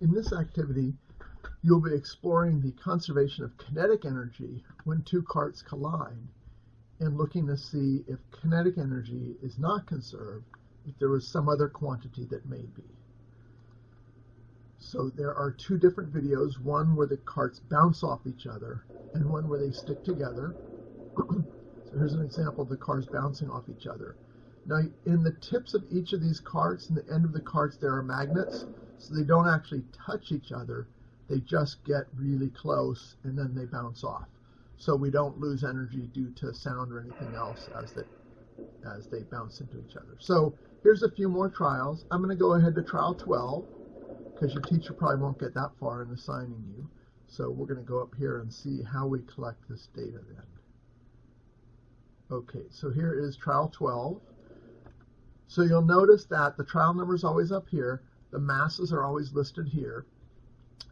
In this activity, you'll be exploring the conservation of kinetic energy when two carts collide and looking to see if kinetic energy is not conserved, if there was some other quantity that may be. So there are two different videos, one where the carts bounce off each other and one where they stick together. so here's an example of the cars bouncing off each other. Now in the tips of each of these carts and the end of the carts there are magnets, so they don't actually touch each other, they just get really close and then they bounce off. So we don't lose energy due to sound or anything else as they, as they bounce into each other. So here's a few more trials. I'm going to go ahead to trial 12 because your teacher probably won't get that far in assigning you. So we're going to go up here and see how we collect this data then. Okay, so here is trial 12. So you'll notice that the trial number is always up here, the masses are always listed here,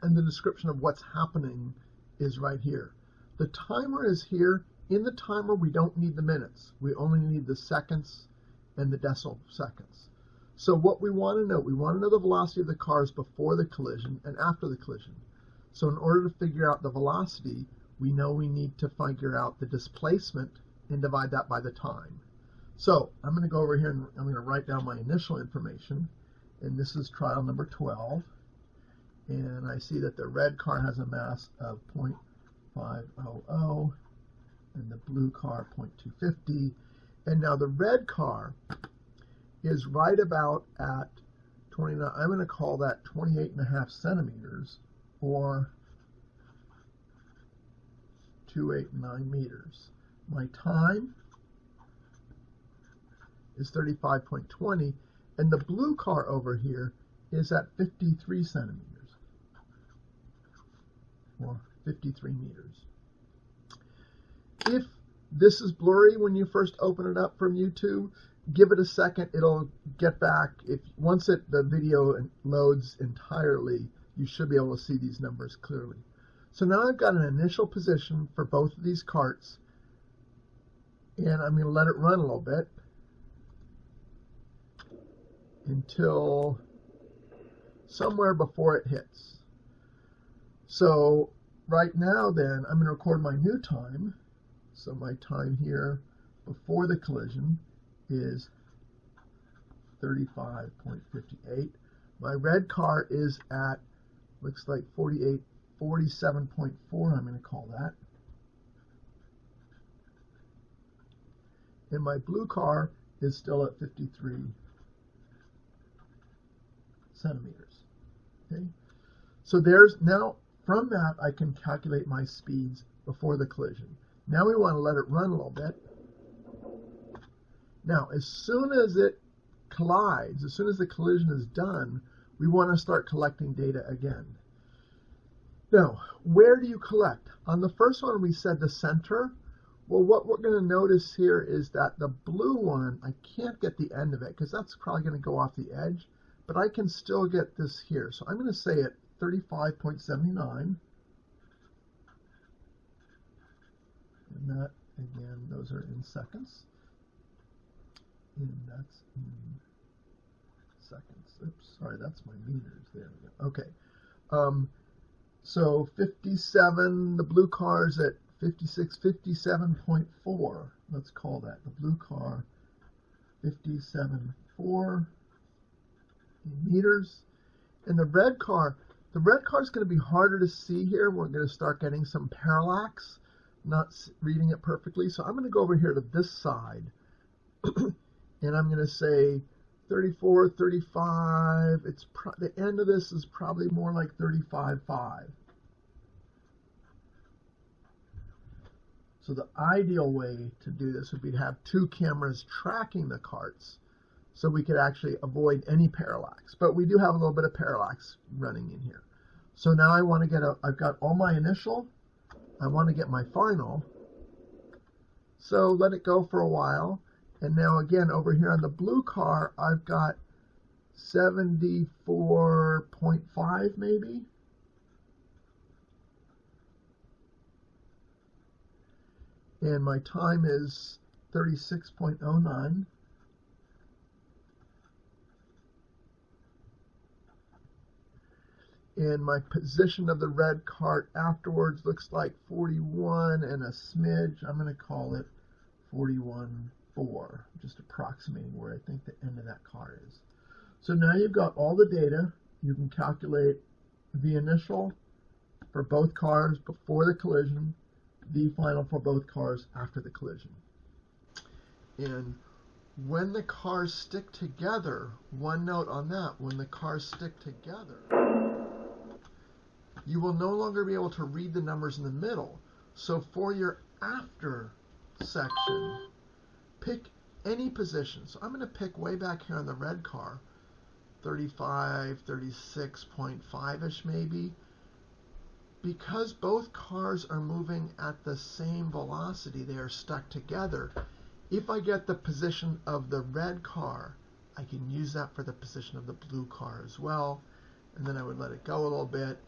and the description of what's happening is right here. The timer is here. In the timer, we don't need the minutes. We only need the seconds and the decimal seconds. So what we want to know, we want to know the velocity of the cars before the collision and after the collision. So in order to figure out the velocity, we know we need to figure out the displacement and divide that by the time. So I'm going to go over here and I'm going to write down my initial information. And this is trial number 12. And I see that the red car has a mass of 0.500 and the blue car 0.250. And now the red car is right about at 29, I'm going to call that 28 and a half centimeters or 289 meters. My time is 35.20 and the blue car over here is at 53 centimeters or 53 meters. If this is blurry when you first open it up from YouTube, give it a second it'll get back. If once it the video loads entirely you should be able to see these numbers clearly. So now I've got an initial position for both of these carts and I'm going to let it run a little bit until somewhere before it hits so right now then I'm going to record my new time so my time here before the collision is 35.58. My red car is at, looks like 48, 47.4, I'm going to call that. And my blue car is still at 53 centimeters. Okay, so there's now from that I can calculate my speeds before the collision. Now we want to let it run a little bit. Now, as soon as it collides, as soon as the collision is done, we want to start collecting data again. Now, where do you collect? On the first one, we said the center. Well, what we're going to notice here is that the blue one, I can't get the end of it because that's probably going to go off the edge, but I can still get this here. So I'm going to say at 35.79. And that, again, those are in seconds and that's in seconds. Oops, sorry, that's my meters. There we go. Okay. Um, so 57, the blue car is at 56, 57.4. Let's call that the blue car 57.4 meters. And the red car, the red car is going to be harder to see here. We're going to start getting some parallax, not reading it perfectly. So I'm going to go over here to this side. and I'm going to say 34, 35. It's the end of this is probably more like 35.5. So the ideal way to do this would be to have two cameras tracking the carts so we could actually avoid any parallax. But we do have a little bit of parallax running in here. So now I want to get a, I've got all my initial, I want to get my final. So let it go for a while. And now again, over here on the blue car, I've got 74.5 maybe. And my time is 36.09. and my position of the red cart afterwards looks like 41 and a smidge. I'm going to call it 41.4, just approximating where I think the end of that car is. So now you've got all the data. You can calculate the initial for both cars before the collision, the final for both cars after the collision. And when the cars stick together, one note on that, when the cars stick together, you will no longer be able to read the numbers in the middle. So for your after section, pick any position. So I'm going to pick way back here on the red car, 35, 36.5-ish maybe. Because both cars are moving at the same velocity, they are stuck together. If I get the position of the red car, I can use that for the position of the blue car as well. And then I would let it go a little bit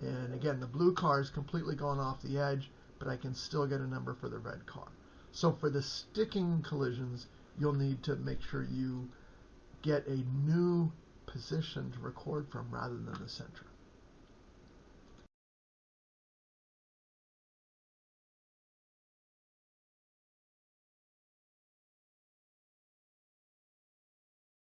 and again, the blue car is completely gone off the edge, but I can still get a number for the red car. So for the sticking collisions, you'll need to make sure you get a new position to record from rather than the center.